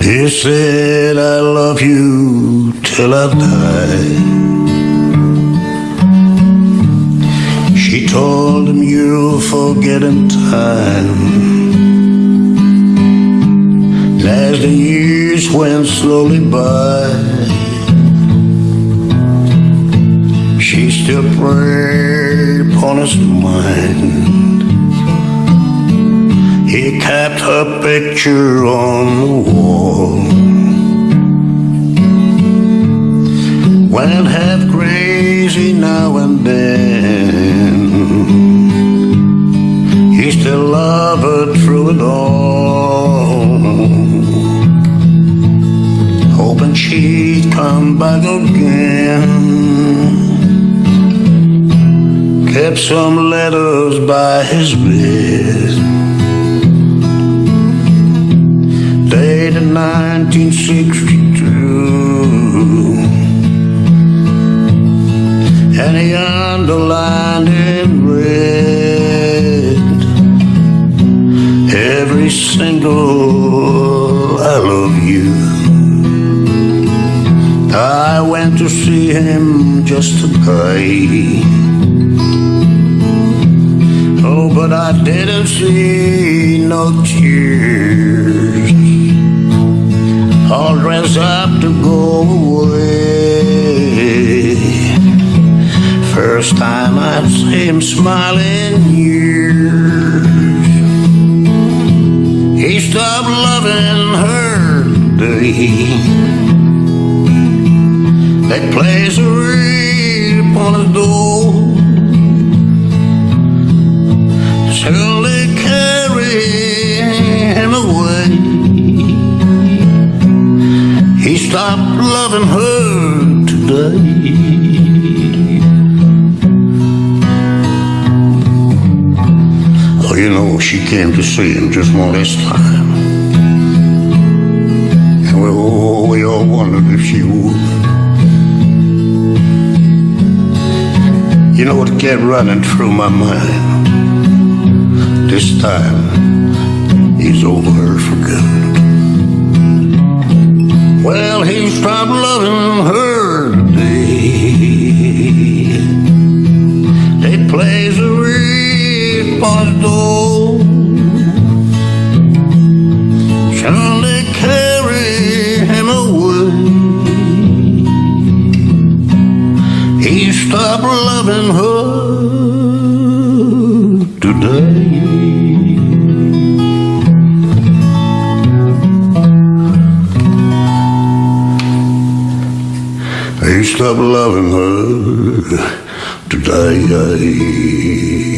He said, I love you till I die. She told him, You'll forget in time. As the years went slowly by, she still preyed upon his mind. Kept her picture on the wall. Went half crazy now and then. He still loved her through it all. Hoping she'd come back again. Kept some letters by his bed. 1962 and he underlined in red. Every single I love you. I went to see him just today Oh, but I didn't see no tears all dressed up to go away. First time I'd see him smiling years. He stopped loving her today. That place a reed upon his door. Loving her today. Oh, you know, she came to see him just one last time. And we, oh, we all wondered if she would. You know what kept running through my mind? This time, he's over her for good. Plays a reed door. Shall they carry him away? He stopped loving her today. He stopped loving her today.